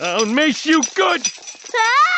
I'll miss you good. Ah!